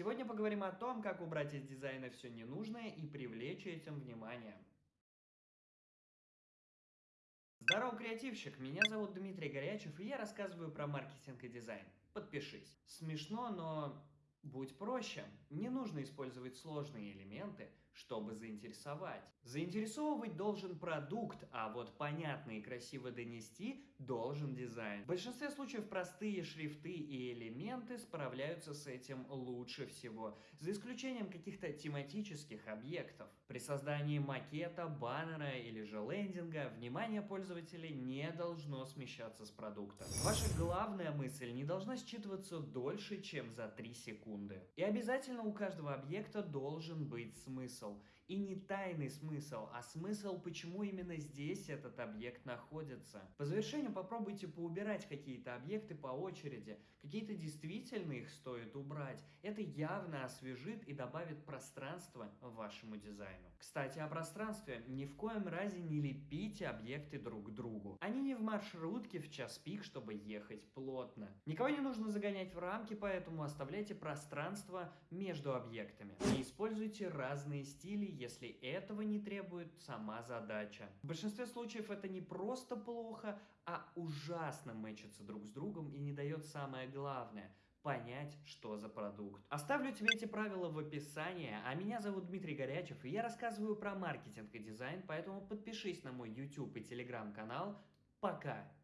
Сегодня поговорим о том, как убрать из дизайна все ненужное и привлечь этим внимание. Здорово, креативщик! Меня зовут Дмитрий Горячев, и я рассказываю про маркетинг и дизайн. Подпишись. Смешно, но будь проще. Не нужно использовать сложные элементы, чтобы заинтересовать. Заинтересовывать должен продукт, а вот понятно и красиво донести должен дизайн. В большинстве случаев простые шрифты и элементы справляются с этим лучше всего, за исключением каких-то тематических объектов. При создании макета, баннера или же лендинга внимание пользователей не должно смещаться с продукта. Ваша главная мысль не должна считываться дольше, чем за 3 секунды. И обязательно у каждого объекта должен быть смысл смысл. И не тайный смысл, а смысл, почему именно здесь этот объект находится. По завершению попробуйте поубирать какие-то объекты по очереди. Какие-то действительно их стоит убрать. Это явно освежит и добавит пространства вашему дизайну. Кстати, о пространстве. Ни в коем разе не лепите объекты друг к другу. Они не в час пик, чтобы ехать плотно. Никого не нужно загонять в рамки, поэтому оставляйте пространство между объектами. Не используйте разные стили, если этого не требует сама задача. В большинстве случаев это не просто плохо, а ужасно мэчится друг с другом и не дает самое главное – понять, что за продукт. Оставлю тебе эти правила в описании, а меня зовут Дмитрий Горячев, и я рассказываю про маркетинг и дизайн, поэтому подпишись на мой YouTube и Telegram канал. Пока!